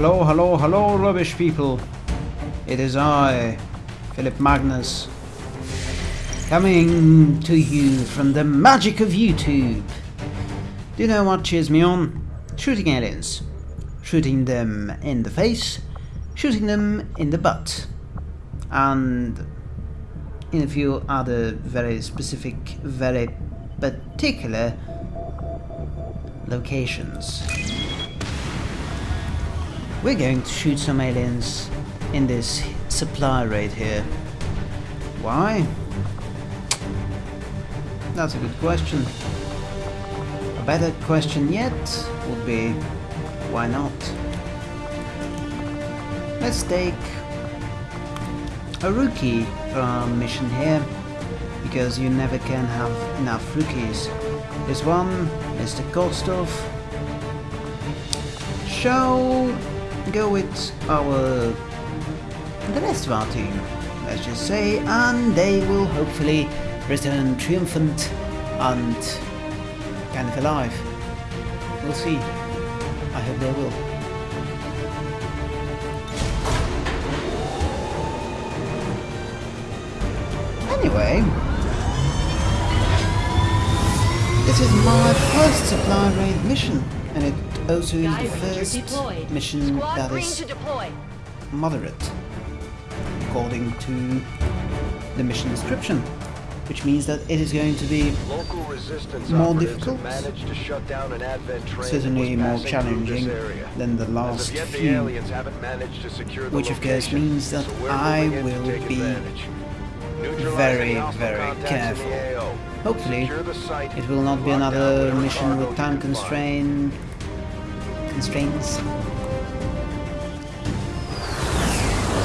Hello, hello, hello, rubbish people. It is I, Philip Magnus, coming to you from the magic of YouTube. Do you know what cheers me on? Shooting aliens. Shooting them in the face, shooting them in the butt, and in a few other very specific, very particular locations. We're going to shoot some aliens in this supply raid here. Why? That's a good question. A better question yet would be, why not? Let's take a rookie for our mission here, because you never can have enough rookies. This one, Mr. Kostov, shall go with our the rest of our team, let's just say, and they will hopefully return triumphant and kind of alive. We'll see. I hope they will. Anyway, this is my first supply raid mission, and it also in the first mission Squad that green is to deploy. moderate, according to the mission description, which means that it is going to be Local resistance More difficult? have managed to shut down an advent train certainly more challenging than the last of yet, the few, aliens haven't managed to secure the which of course means that so I moving in to will be very, very contacts in the careful. Hopefully, Secure the site, it will not be another mission with time constraint constraints.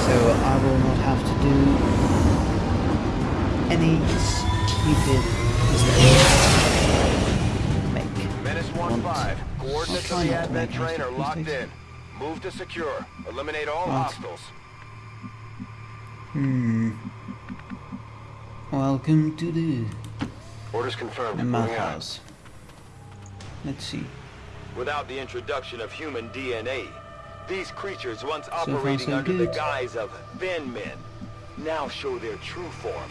So I will not have to do any stupid mistakes. Make. Menace 1-5. Coordinates of the advent train are locked mistakes. in. Move to secure. Eliminate all hostiles. Hmm. Welcome to the Orders confirmed. out. madhouse. Let's see. Without the introduction of human DNA, these creatures once far, operating so under the guise of thin men now show their true form.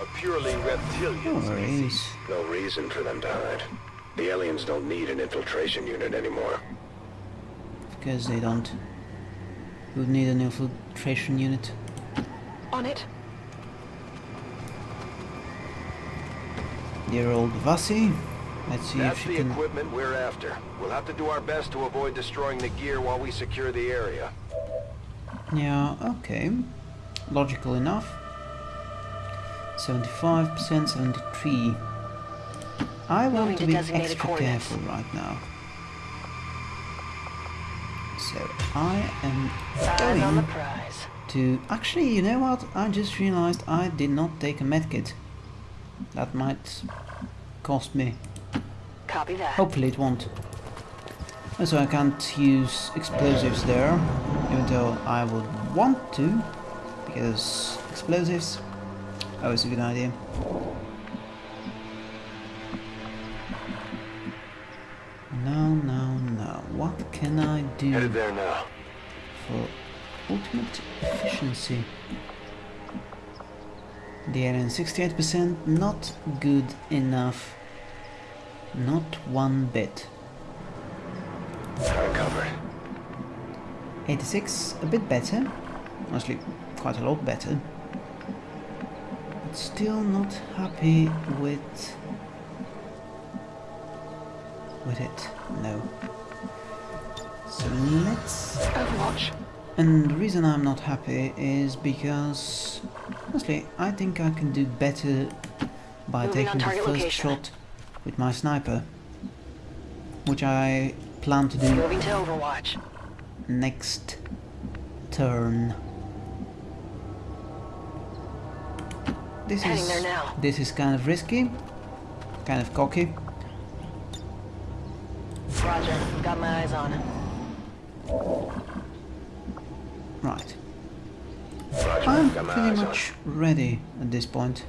A purely reptilian oh, No species. No reason for them to hide. The aliens don't need an infiltration unit anymore. Because they don't. Would need an infiltration unit. On it. Dear old Vasi. Let's see That's if the can. equipment we're after. We'll have to do our best to avoid destroying the gear while we secure the area. Yeah, okay. Logical enough. 75%, 73. I want to to be extra careful right now. So I am Eyes on the going prize. to... Actually, you know what? I just realized I did not take a medkit. That might cost me. Copy that. Hopefully it won't. So I can't use explosives there, even though I would want to, because explosives always a good idea. No, no, no. What can I do Headed there now. for ultimate efficiency? The alien 68%, not good enough. Not one bit. Covered. 86, a bit better. Honestly, quite a lot better. But still not happy with... with it. No. So let's... Overwatch. And the reason I'm not happy is because... Honestly, I think I can do better by Moving taking the first location. shot with my sniper. Which I plan to do Moving to Overwatch. next turn. This Heading is there now. this is kind of risky, kind of cocky. Roger. Got my eyes on. Right. Roger. I'm pretty eyes on much ready at this point.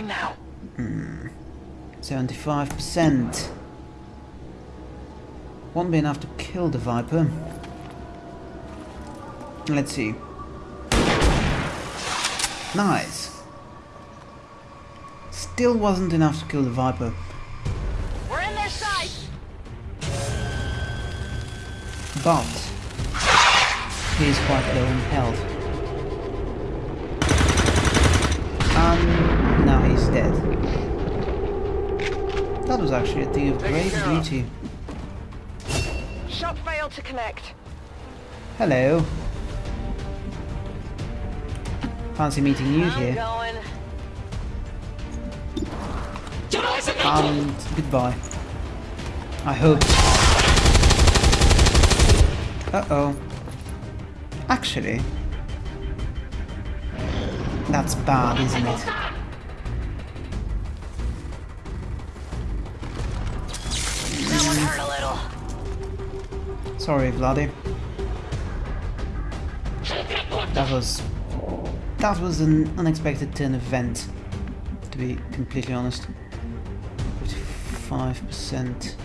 Now. Hmm. 75%. Won't be enough to kill the Viper. Let's see. Nice. Still wasn't enough to kill the Viper. We're in their sight. But he's quite low in health. And dead. That was actually a thing of great beauty. Shot failed to connect. Hello. Fancy meeting you here. going. And goodbye. I hope. Uh-oh. Actually, that's bad, isn't it? Sorry, Vladdy. That was... That was an unexpected turn of event, to be completely honest. 55%.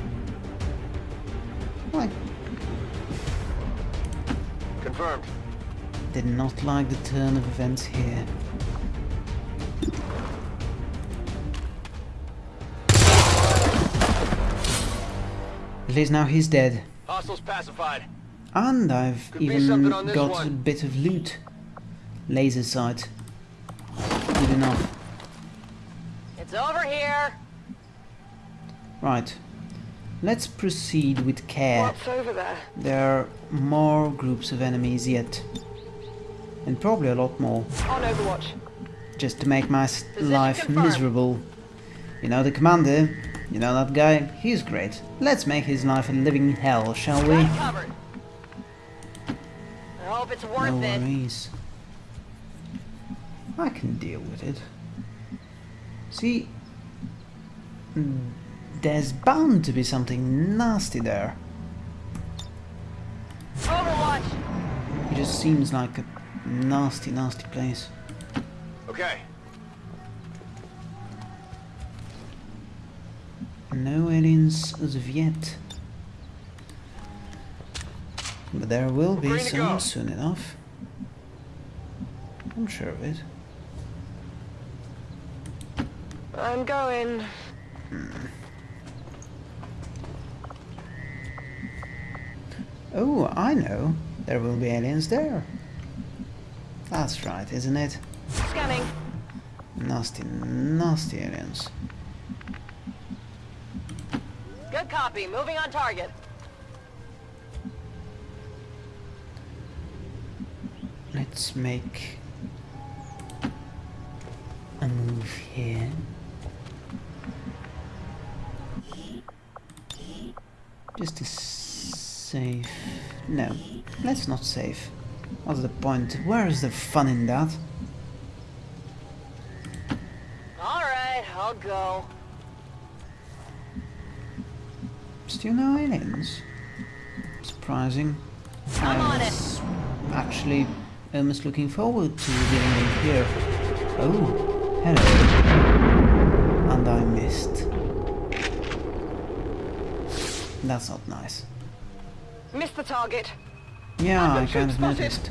I Confirmed. did not like the turn of events here. At least now he's dead. Hostiles pacified. And I've Could even something on this got one. a bit of loot. Laser sight. Good enough. It's over here. Right. Let's proceed with care. What's over there? There are more groups of enemies yet. And probably a lot more. On Overwatch. Just to make my Position life confirmed. miserable. You know the commander? You know that guy? He's great. Let's make his life a living hell, shall we? I hope it's worth No it. worries. I can deal with it. See, mm, there's bound to be something nasty there. Overwatch. It just seems like a nasty, nasty place. Okay. No aliens as of yet. But there will be some soon enough. I'm sure of it. I'm going. Hmm. Oh, I know. There will be aliens there. That's right, isn't it? Scanning. Nasty, nasty aliens. Good copy. Moving on target. Let's make a move here. Just to save. No, let's not save. What's the point? Where is the fun in that? All right, I'll go. Still no aliens. Surprising. I'm I on it. was actually almost looking forward to revealing them here. Oh, hello. And I missed. That's not nice. Missed the target. Yeah, I kind of noticed.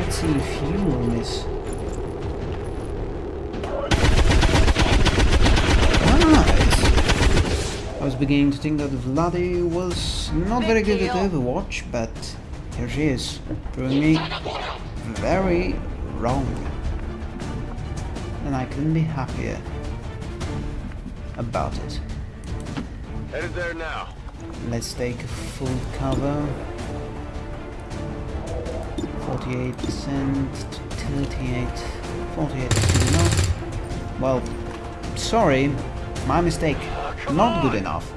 Let's see if you will miss. Nice! I was beginning to think that Vladdy was not very good at. Overwatch, but here she is, proving me very wrong. And I couldn't be happier about it. Headed there now. Let's take a full cover. 48%, 38, 48 is good enough. Well, sorry, my mistake. Not good enough.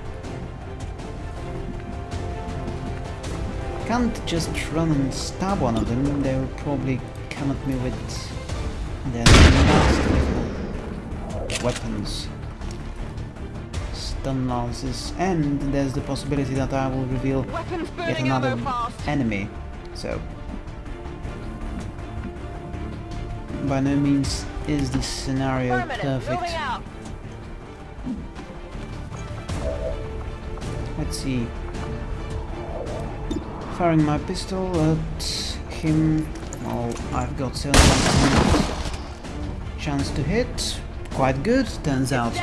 Can't just run and stab one of them, they will probably come at me with their weapons stun lances, and there's the possibility that I will reveal yet another enemy. So, by no means is this scenario perfect. Let's see. Firing my pistol at him. Well, I've got 71% chance to hit. Quite good, turns out.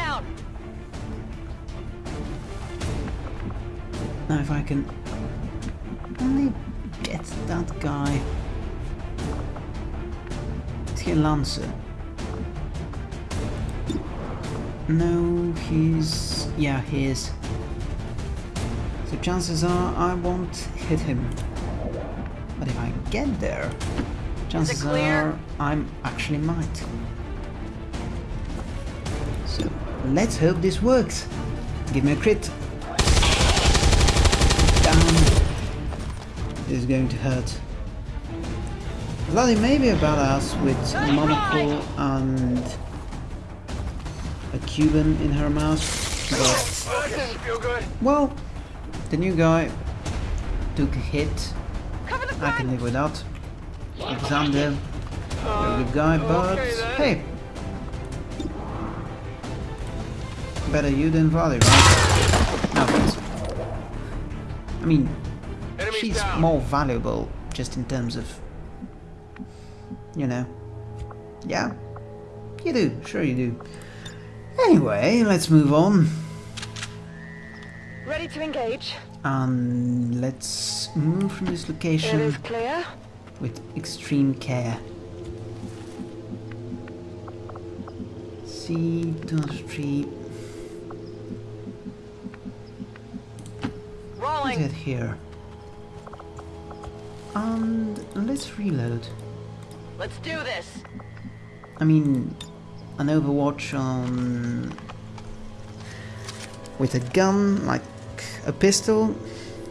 Now if I can only get that guy. Is he a lancer? No, he's... yeah, he is. Chances are I won't hit him. But if I get there, chances are I'm actually might. So let's hope this works. Give me a crit. Down. This is going to hurt. Vladdy may be a badass with a monocle and a Cuban in her mouth, but That doesn't feel good. well, the new guy took a hit. I can live without. Alexander, a good guy, but okay hey, better you than Valley, right? No thanks. I mean, Enemies she's down. more valuable just in terms of, you know. Yeah, you do. Sure you do. Anyway, let's move on. Ready to engage. And let's move from this location with extreme care. Street. Let's Rolling. get here. And let's reload. Let's do this. I mean, an Overwatch on with a gun like a pistol,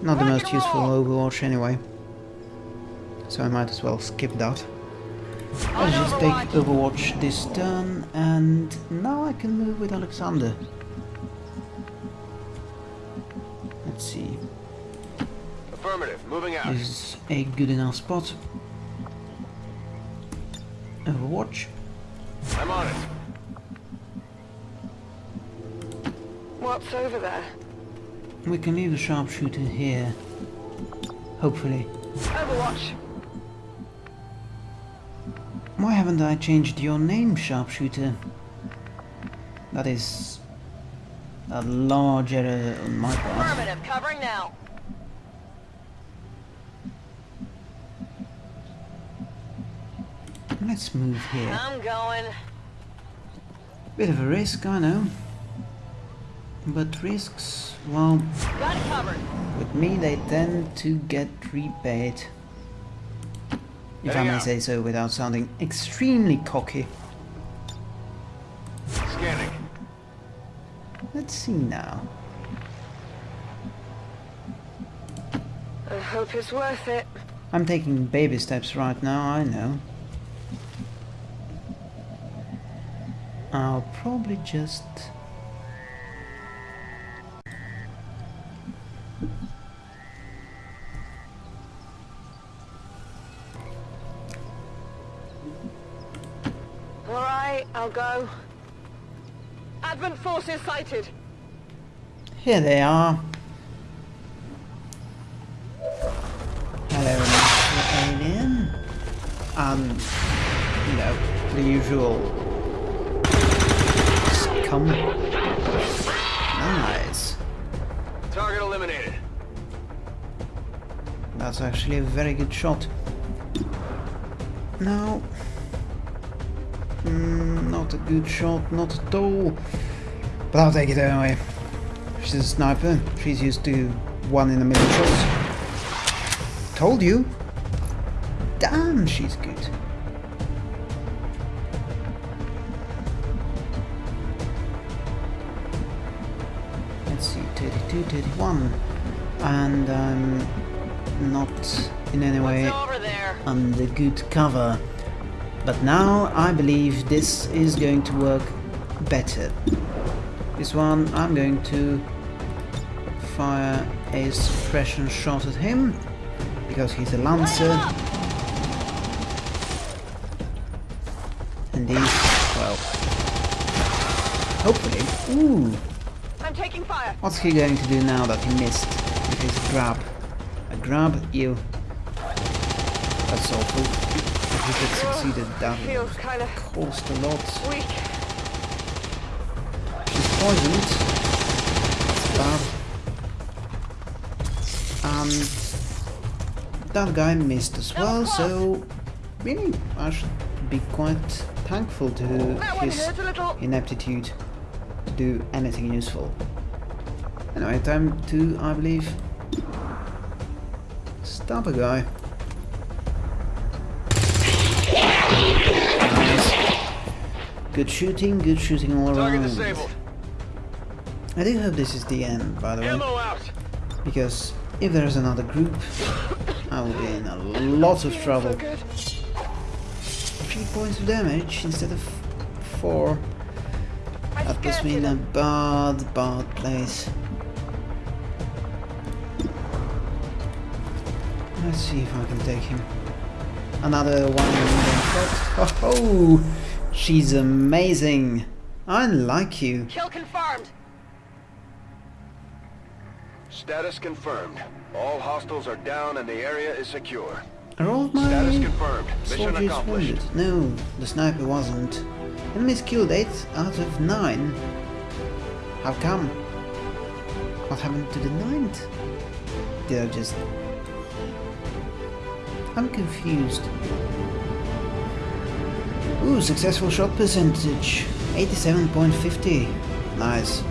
not the most useful. Overwatch anyway. So I might as well skip that. On Let's just take Overwatch. Overwatch this turn, and now I can move with Alexander. Let's see, Affirmative. Moving out. is a good enough spot. Overwatch. I'm on it. What's over there? We can leave the sharpshooter here. Hopefully. Overwatch. Why haven't I changed your name, sharpshooter? That is a large error on my part. Affirmative. Covering now. Let's move here. I'm going. Bit of a risk, I know. But risks, well, Got it covered. with me they tend to get repaid. If I may say so without sounding extremely cocky. Scanning. Let's see now. I hope it's worth it. I'm taking baby steps right now, I know. I'll probably just... go. Advent forces sighted. Here they are. Hello, Mr. Alien. And, um, you know, the usual scum. Nice. Target eliminated. That's actually a very good shot. No. Mm, not a good shot, not at all. But I'll take it anyway. She's a sniper. She's used to one in a million shots. Told you. Damn, she's good. Let's see, 32, 31. And I'm not in any way What's over there? under good cover. But now I believe this is going to work better. This one I'm going to fire a suppression shot at him because he's a lancer and he's well hopefully ooh I'm I'm taking fire. What's he going to do now that he missed with his grab? A grab? You. That's awful. If he had succeeded, that Feels would kind of cost a lot. She's poisoned. That's bad. And that guy missed as well, so really I should be quite thankful to his hurt a little. ineptitude to do anything useful. Anyway, time to, I believe, stop a guy. Good shooting, good shooting all Target around. disabled. I do hope this is the end, by the way, out. because if there's another group, I will be in a lot of trouble. Three points of damage instead of four. That puts me in a bad, bad place. Let's see if I can take him. Another one. Oh, ho! She's amazing. I like you. Kill confirmed. Status confirmed. All hostiles are down and the area is secure. Are all my Status confirmed. Mission soldiers wounded? No, the sniper wasn't. Enemies killed 8 out of 9. How come? What happened to the ninth? Did I just... I'm confused. Ooh, successful shot percentage. 87.50. Nice.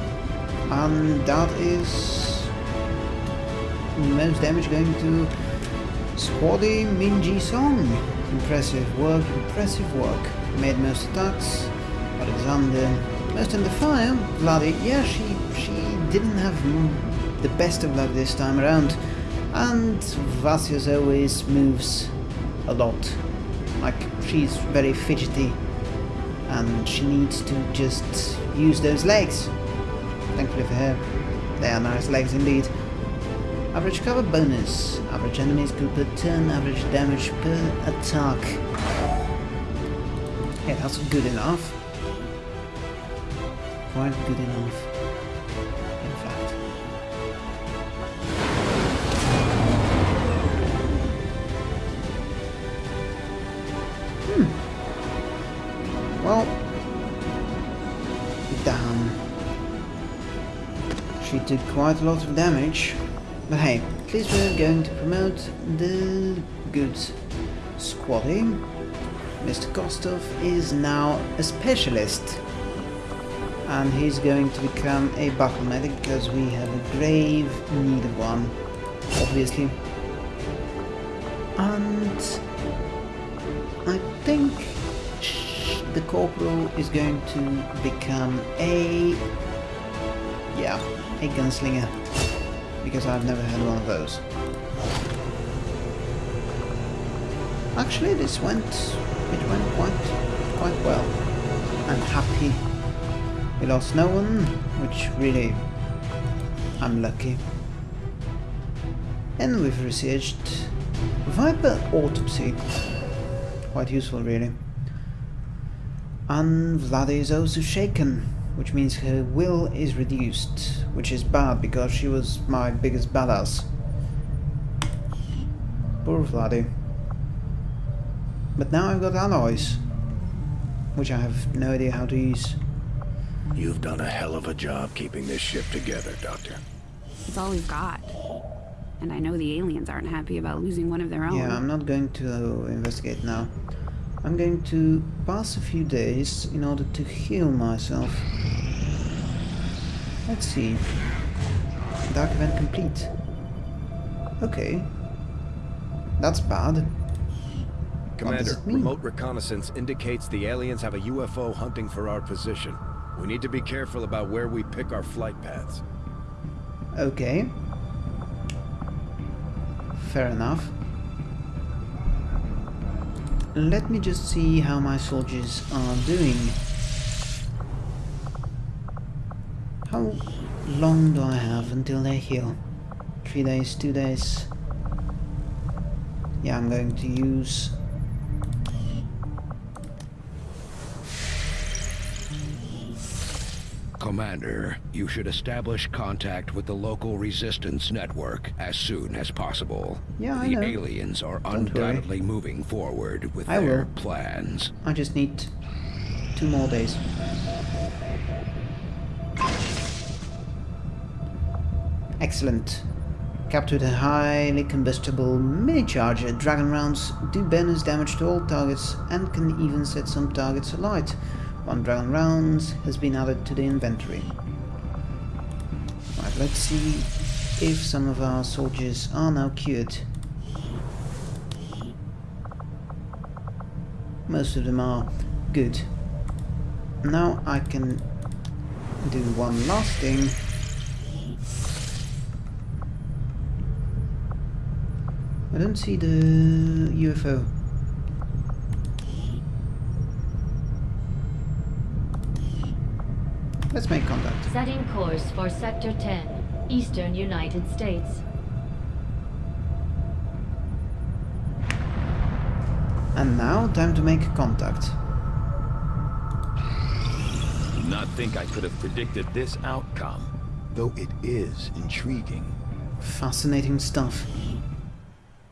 And that is... Most damage going to Squaddy Minji Song. Impressive work, impressive work. Made most attacks. Alexander. Most in the fire. Vladdy. Yeah, she she didn't have the best of luck this time around. And Vasya always moves a lot. Like she's very fidgety. And she needs to just use those legs. Thankfully for her. They are nice legs indeed. Average cover bonus. Average enemies killed per turn. Average damage per attack. Yeah, that's good enough. Quite good enough. She did quite a lot of damage. But hey, at least we're going to promote the good squaddy. Mr. Kostov is now a specialist. And he's going to become a battle medic because we have a grave need of one, obviously. And I think the corporal is going to become a yeah, a gunslinger because I've never had one of those. Actually, this went it went quite quite well. I'm happy. We lost no one, which really I'm lucky. And we've researched Viper Autopsy. Quite useful, really. And Vladi is also shaken, which means her will is reduced, which is bad because she was my biggest badass. Poor Vladi. But now I've got alloys, which I have no idea how to use. You've done a hell of a job keeping this ship together, Doctor. It's all we've got. And I know the aliens aren't happy about losing one of their own. Yeah, I'm not going to investigate now. I'm going to pass a few days in order to heal myself. Let's see. Dark event complete. Okay. That's bad. Commander, remote reconnaissance indicates the aliens have a UFO hunting for our position. We need to be careful about where we pick our flight paths. Okay. Fair enough. Let me just see how my soldiers are doing. How long do I have until they heal? Three days, two days. Yeah, I'm going to use Commander, you should establish contact with the local resistance network as soon as possible. Yeah, I the know. aliens are Don't worry. undoubtedly moving forward with I their will. plans. I just need two more days. Excellent. Captured a highly combustible mini charger. Dragon rounds do bonus damage to all targets and can even set some targets alight. One dragon rounds has been added to the inventory. Right, let's see if some of our soldiers are now cured. Most of them are good. Now I can do one last thing. I don't see the UFO. Let's make contact. Setting course for Sector 10, Eastern United States. And now, time to make contact. Did not think I could have predicted this outcome, though it is intriguing. Fascinating stuff.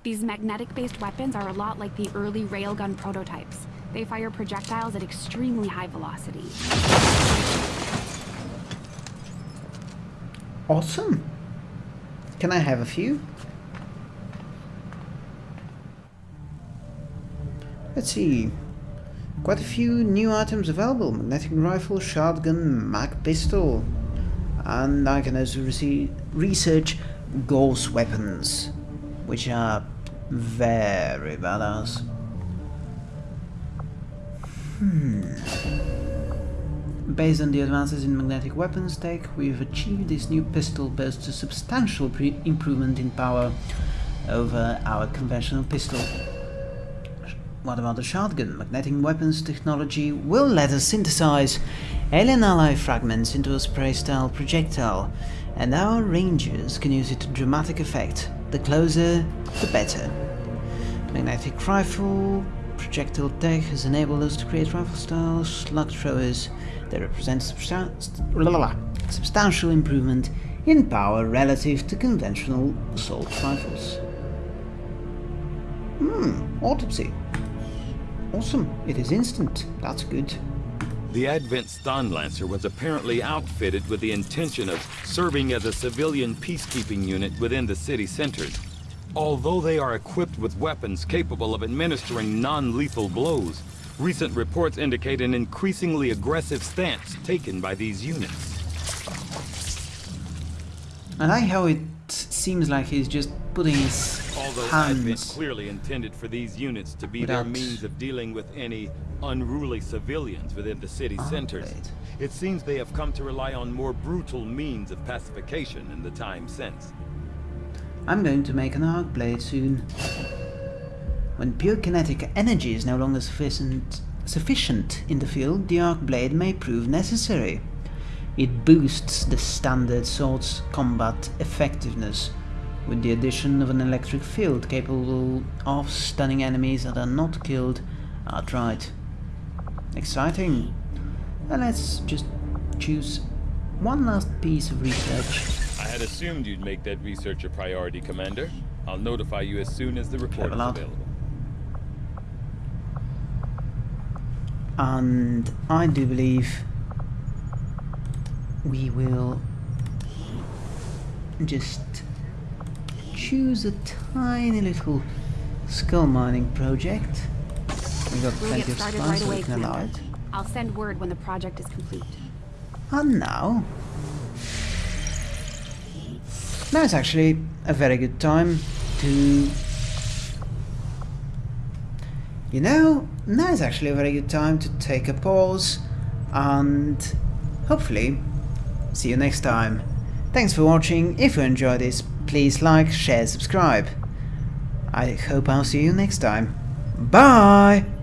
These magnetic-based weapons are a lot like the early railgun prototypes. They fire projectiles at extremely high velocity. Awesome. Can I have a few? Let's see. Quite a few new items available. Magnetic rifle, shotgun, mag pistol. And I can also research gauss weapons, which are very badass. Hmm. Based on the advances in magnetic weapons tech, we've achieved this new pistol boasts a substantial improvement in power over our conventional pistol. What about the shotgun? Magnetic weapons technology will let us synthesize alien alloy fragments into a spray-style projectile, and our rangers can use it to dramatic effect. The closer, the better. Magnetic rifle projectile tech has enabled us to create rifle-style slug throwers that represent substan- substantial improvement in power relative to conventional assault rifles. Hmm, autopsy. Awesome, it is instant. That's good. The Advent Stun Lancer was apparently outfitted with the intention of serving as a civilian peacekeeping unit within the city centers. Although they are equipped with weapons capable of administering non-lethal blows, recent reports indicate an increasingly aggressive stance taken by these units. I like how it seems like he's just putting his Although hands. clearly intended for these units to be their means of dealing with any unruly civilians within the city Ah, centers, it seems they have come to rely on more brutal means of pacification in the time since. I'm going to make an arc blade soon. When pure kinetic energy is no longer sufficient, sufficient in the field, the arc blade may prove necessary. It boosts the standard sword's combat effectiveness with the addition of an electric field capable of stunning enemies that are not killed outright. Exciting. Let's just choose one last piece of research. I had assumed you'd make that research a priority, Commander. I'll notify you as soon as the report is available. and I do believe we will just choose a tiny little skull mining project. We got We'll plenty of started right so we can allow it. I'll send word when the project is complete. And now, now it's actually a very good time to. You know, now is actually a very good time to take a pause and hopefully see you next time. Thanks for watching. If you enjoyed this, please like, share, subscribe. I hope I'll see you next time. Bye!